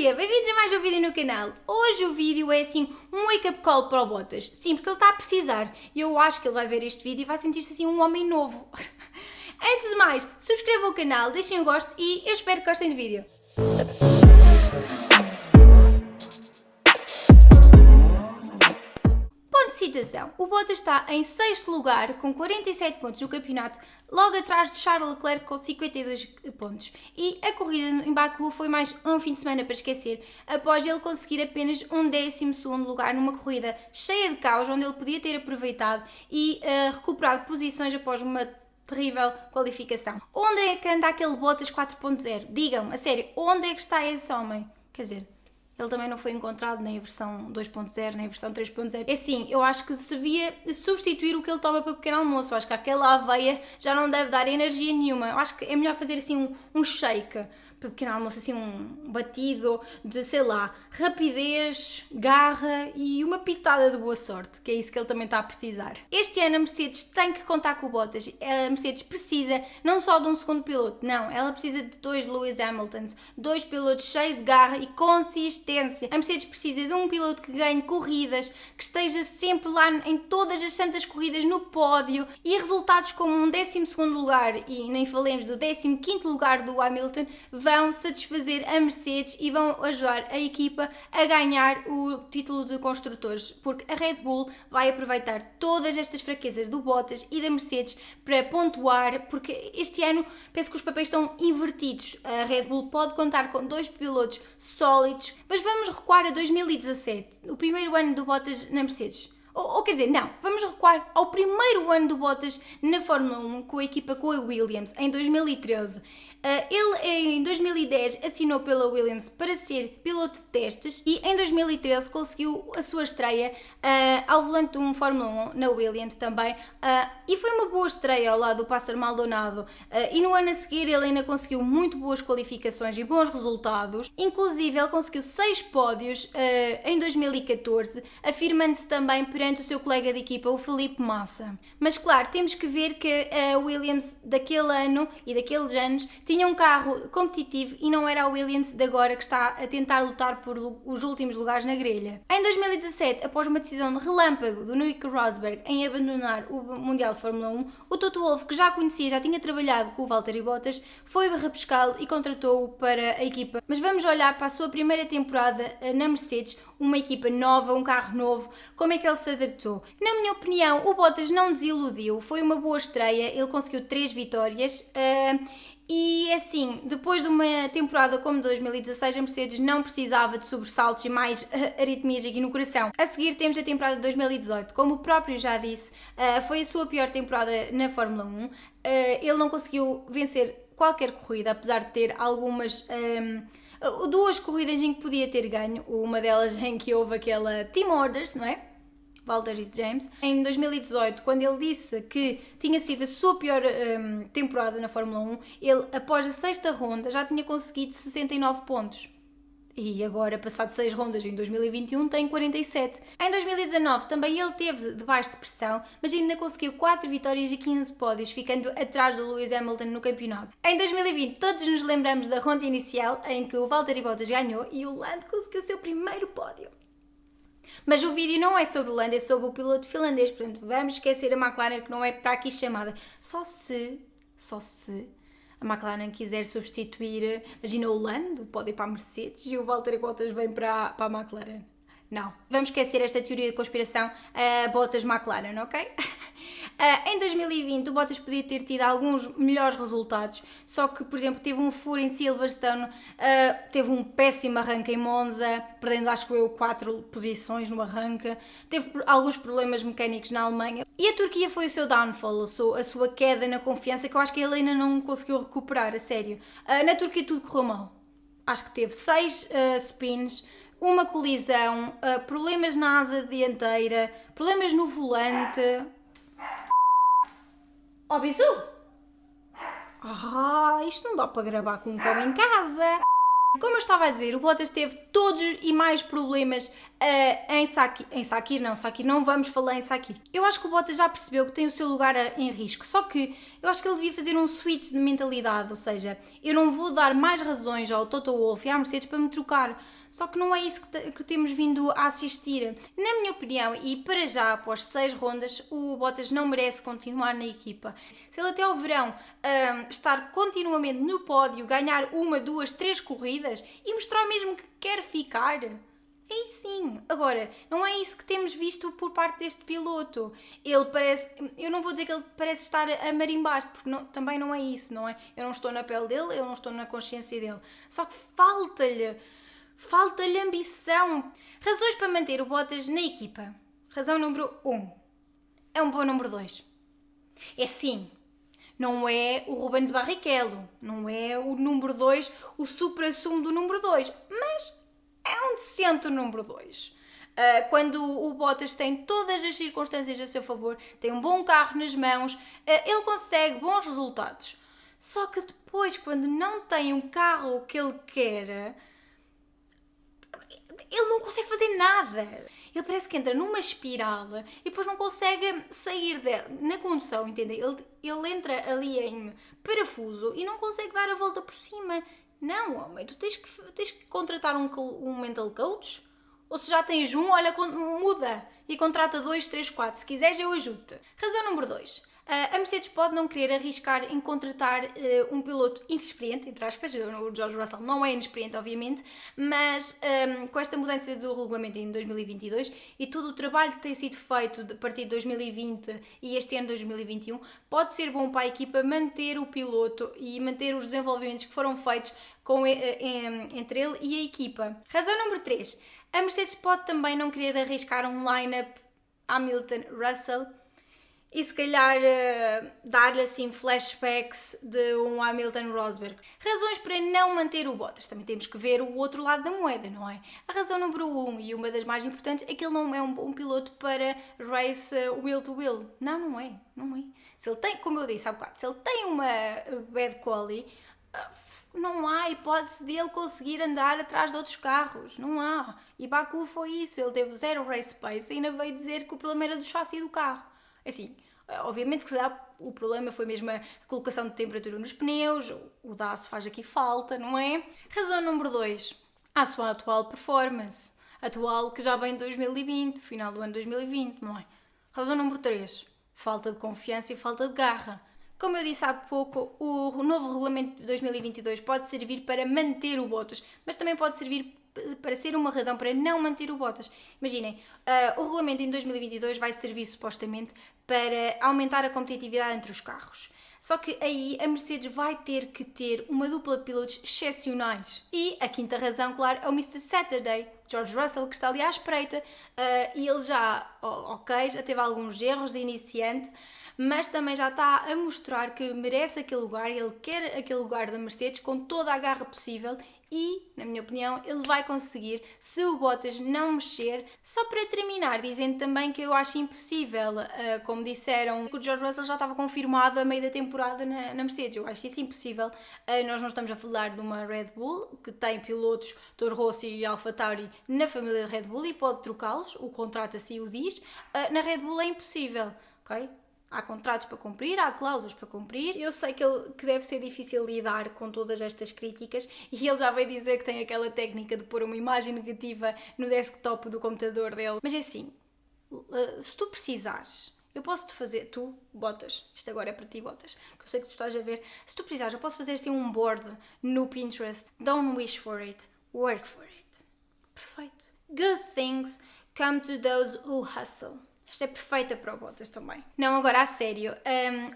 dia, bem-vindos a mais um vídeo no canal. Hoje o vídeo é assim um wake-up call para o Bottas. Sim, porque ele está a precisar. E eu acho que ele vai ver este vídeo e vai sentir-se assim um homem novo. Antes de mais, subscrevam o canal, deixem o gosto e eu espero que gostem do vídeo. Situação. O Bottas está em sexto lugar com 47 pontos no campeonato, logo atrás de Charles Leclerc com 52 pontos. E a corrida em Baku foi mais um fim de semana para esquecer, após ele conseguir apenas um décimo segundo lugar numa corrida cheia de caos, onde ele podia ter aproveitado e uh, recuperado posições após uma terrível qualificação. Onde é que anda aquele Bottas 4.0? Digam, a sério, onde é que está esse homem? Quer dizer, ele também não foi encontrado nem a versão 2.0, nem a versão 3.0. É assim, eu acho que devia substituir o que ele toma para o pequeno almoço. Eu acho que aquela aveia já não deve dar energia nenhuma. Eu acho que é melhor fazer assim um, um shake para o pequeno almoço, assim um batido de, sei lá, rapidez, garra e uma pitada de boa sorte, que é isso que ele também está a precisar. Este ano a Mercedes tem que contar com o Bottas. A Mercedes precisa não só de um segundo piloto, não, ela precisa de dois Lewis Hamiltons, dois pilotos cheios de garra e A Mercedes precisa de um piloto que ganhe corridas, que esteja sempre lá em todas as santas corridas no pódio e resultados como um 12 lugar e nem falemos do 15 lugar do Hamilton vão satisfazer a Mercedes e vão ajudar a equipa a ganhar o título de construtores, porque a Red Bull vai aproveitar todas estas fraquezas do Bottas e da Mercedes para pontuar, porque este ano penso que os papéis estão invertidos. A Red Bull pode contar com dois pilotos sólidos, mas vamos recuar a 2017, o primeiro ano do Bottas na Mercedes. Ou, ou, quer dizer, não, vamos recuar ao primeiro ano do Bottas na Fórmula 1 com a equipa com a Williams, em 2013. Uh, ele em 2010 assinou pela Williams para ser piloto de testes e em 2013 conseguiu a sua estreia uh, ao volante de um Fórmula 1 na Williams também. Uh, e foi uma boa estreia ao lado do Pastor Maldonado. E no ano a seguir ele ainda conseguiu muito boas qualificações e bons resultados, inclusive ele conseguiu 6 pódios em 2014, afirmando-se também perante o seu colega de equipa, o Felipe Massa. Mas claro, temos que ver que a Williams daquele ano e daqueles anos tinha um carro competitivo e não era a Williams de agora que está a tentar lutar por os últimos lugares na grelha. Em 2017, após uma decisão de relâmpago do Nick Rosberg em abandonar o Mundial de Fórmula 1, o Toto Wolff, que já conhecia, já tinha trabalhado com o Valtteri Bottas, foi repescá-lo e contratou-o para a equipa. Mas vamos olhar para a sua primeira temporada eh, na Mercedes, uma equipa nova, um carro novo, como é que ele se adaptou? Na minha opinião, o Bottas não desiludiu, foi uma boa estreia, ele conseguiu três vitórias. Uh, e assim, depois de uma temporada como 2016, a Mercedes não precisava de sobressaltos e mais uh, arritmias aqui no coração. A seguir temos a temporada de 2018. Como o próprio já disse, uh, foi a sua pior temporada na Fórmula 1. Uh, ele não conseguiu vencer qualquer corrida, apesar de ter algumas. Um, ehm, duas corridas em que podia ter ganho, uma delas em que houve aquela Team Orders, não é? Valtteri James, em 2018, quando ele disse que tinha sido a sua pior um, temporada na Fórmula 1, ele, após a sexta ronda, já tinha conseguido 69 pontos. E agora, passado 6 rondas em 2021, tem 47. Em 2019 também ele teve debaixo de pressão, mas ainda conseguiu 4 vitórias e 15 pódios, ficando atrás do Lewis Hamilton no campeonato. Em 2020 todos nos lembramos da ronda inicial em que o Valtteri Bottas ganhou e o Lando conseguiu o seu primeiro pódio. Mas o vídeo não é sobre o Lando, é sobre o piloto finlandês, portanto vamos esquecer a McLaren que não é para aqui chamada. Só se, só se a McLaren quiser substituir, imagina o Lando, pode ir para a Mercedes e o Valtteri Bottas vem para, para a McLaren. Não. Vamos esquecer esta teoria de conspiração uh, Bottas McLaren, ok? Uh, em 2020 o Bottas podia ter tido alguns melhores resultados, só que, por exemplo, teve um furo em Silverstone, uh, teve um péssimo arranque em Monza, perdendo acho que eu 4 posições no arranque, teve alguns problemas mecânicos na Alemanha e a Turquia foi o seu downfall, a sua, queda na confiança que eu acho que ele ainda não conseguiu recuperar, a sério. Uh, na Turquia tudo correu mal. Acho que teve 6 spins, uma colisão, uh, problemas na asa dianteira, problemas no volante. Oh, bisu! Ah, isto não dá para gravar com um cão em casa. Como eu estava a dizer, o Bottas teve todos e mais problemas uh, em Sakir. Em Sakir, não, Sakir, não vamos falar em Sakir. Eu acho que o Bottas já percebeu que tem o seu lugar a, em risco, só que eu acho que ele devia fazer um switch de mentalidade, ou seja, eu não vou dar mais razões ao Toto Wolff e à Mercedes para me trocar. Só que não é isso que, que, temos vindo a assistir. Na minha opinião, e para já após seis rondas, o Bottas não merece continuar na equipa. Se ele até ao verão um, estar continuamente no pódio, ganhar uma, duas, três corridas e mostrar mesmo que quer ficar, Aí sim. Agora, não é isso que temos visto por parte deste piloto. Ele parece. Eu não vou dizer que ele parece estar a marimbar-se, porque não, também não é isso, não é? Eu não estou na pele dele, eu não estou na consciência dele. Só que falta-lhe Falta-lhe ambição. Razões para manter o Bottas na equipa. Razão número 1. Um. É um bom número 2. É sim. Não é o Rubens Barrichello. Não é o número 2, o supra-sumo do número 2. Mas é um decente número 2. Uh, ah, quando o Bottas tem todas as circunstâncias a seu favor, tem um bom carro nas mãos, uh, ele consegue bons resultados. Só que depois, quando não tem um carro que ele quer, ele não consegue fazer nada. Ele parece que entra numa espiral e depois não consegue sair dela. Na condução, entendem? Ele, ele entra ali em parafuso e não consegue dar a volta por cima. Não, homem, tu tens que, tens que contratar um, um mental coach? Ou se já tens um, olha, muda e contrata dois, três, quatro. Se quiseres, eu ajudo-te. Razão número dois a Mercedes pode não querer arriscar em contratar uh, um piloto inexperiente, entre aspas, o George Russell não é inexperiente, obviamente, mas um, com esta mudança do regulamento em 2022 e todo o trabalho que tem sido feito a partir de 2020 e este ano 2021, pode ser bom para a equipa manter o piloto e manter os desenvolvimentos que foram feitos com, entre ele e a equipa. Razão número 3. A Mercedes pode também não querer arriscar um line-up Hamilton-Russell e se calhar uh, dar-lhe assim flashbacks de um Hamilton Rosberg. Razões para não manter o Bottas. Também temos que ver o outro lado da moeda, não é? A razão número um e uma das mais importantes é que ele não é um, um piloto para race uh, wheel to wheel. Não, não é, não é. Se ele tem, como eu disse há bocado, se ele tem uma bad quality, não há hipótese dele conseguir andar atrás de outros carros, não há. E Baku foi isso, ele teve zero race pace e ainda veio dizer que o problema era do chassi do carro. Assim, obviamente que o problema foi mesmo a colocação de temperatura nos pneus, o DAS faz aqui falta, não é? Razão número 2, a sua atual performance, atual que já vem de 2020, final do ano 2020, não é? Razão número 3, falta de confiança e falta de garra. Como eu disse há pouco, o novo regulamento de 2022 pode servir para manter o Bottas, mas também pode servir para ser uma razão para não manter o Bottas. Imaginem, uh, o regulamento em 2022 vai servir supostamente para aumentar a competitividade entre os carros. Só que aí a Mercedes vai ter que ter uma dupla de pilotos excepcionais. E a quinta razão, claro, é o Mr. Saturday, George Russell, que está ali à espreita uh, e ele já, ok, já teve alguns erros de iniciante, mas também já está a mostrar que merece aquele lugar, ele quer aquele lugar da Mercedes com toda a garra possível e, na minha opinião, ele vai conseguir se o Bottas não mexer. Só para terminar, dizendo também que eu acho impossível, uh, como disseram, que o George Russell já estava confirmado a meio da temporada na, Mercedes. Eu acho isso impossível. Uh, nós não estamos a falar de uma Red Bull que tem pilotos Toro Rosso e Alfa Tauri na família de Red Bull e pode trocá-los, o contrato assim o diz. Uh, na Red Bull é impossível, ok? Há contratos para cumprir, há cláusulas para cumprir. Eu sei que, ele, que deve ser difícil lidar com todas estas críticas e ele já veio dizer que tem aquela técnica de pôr uma imagem negativa no desktop do computador dele. Mas é assim, eh, se tu precisares, eu posso te fazer, tu, botas, isto agora é para ti, botas, que eu sei que tu estás a ver. Se tu precisares, eu posso fazer assim um board no Pinterest. Don't wish for it, work for it. Perfeito. Good things come to those who hustle. Esta é perfeita para o Bottas também. Não, agora a sério,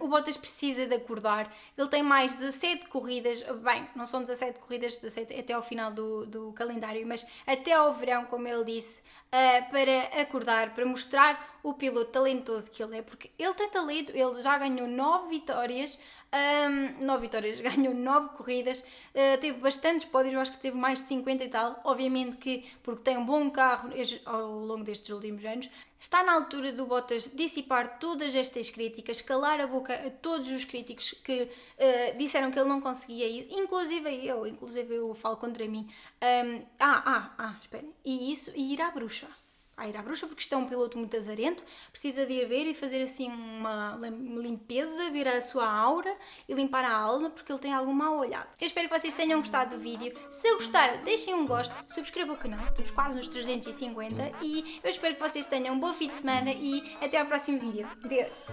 um, o Bottas precisa de acordar. Ele tem mais 17 corridas, bem, não são 17 corridas, 17 até ao final do, do calendário, mas até ao verão, como ele disse, uh, para acordar, para mostrar o piloto talentoso que ele é, porque ele tem talento, ele já ganhou 9 vitórias, um, 9 vitórias, ganhou 9 corridas, uh, teve bastantes pódios, eu acho que teve mais de 50 e tal. Obviamente que, porque tem um bom carro ao longo destes últimos anos, está na altura do Bottas dissipar todas estas críticas, calar a boca a todos os críticos que uh, disseram que ele não conseguia isso, inclusive eu, inclusive eu falo contra mim. Um, ah, ah, ah, esperem, e isso, e ir à bruxa a ir à bruxa, porque isto é um piloto muito azarento, precisa de ir ver e fazer assim uma limpeza, ver a sua aura e limpar a alma, porque ele tem algum mal olhado. Eu espero que vocês tenham gostado do vídeo. Se gostaram, deixem um gosto, subscrevam o canal, estamos quase nos 350 e eu espero que vocês tenham um bom fim de semana e até ao próximo vídeo. Deus!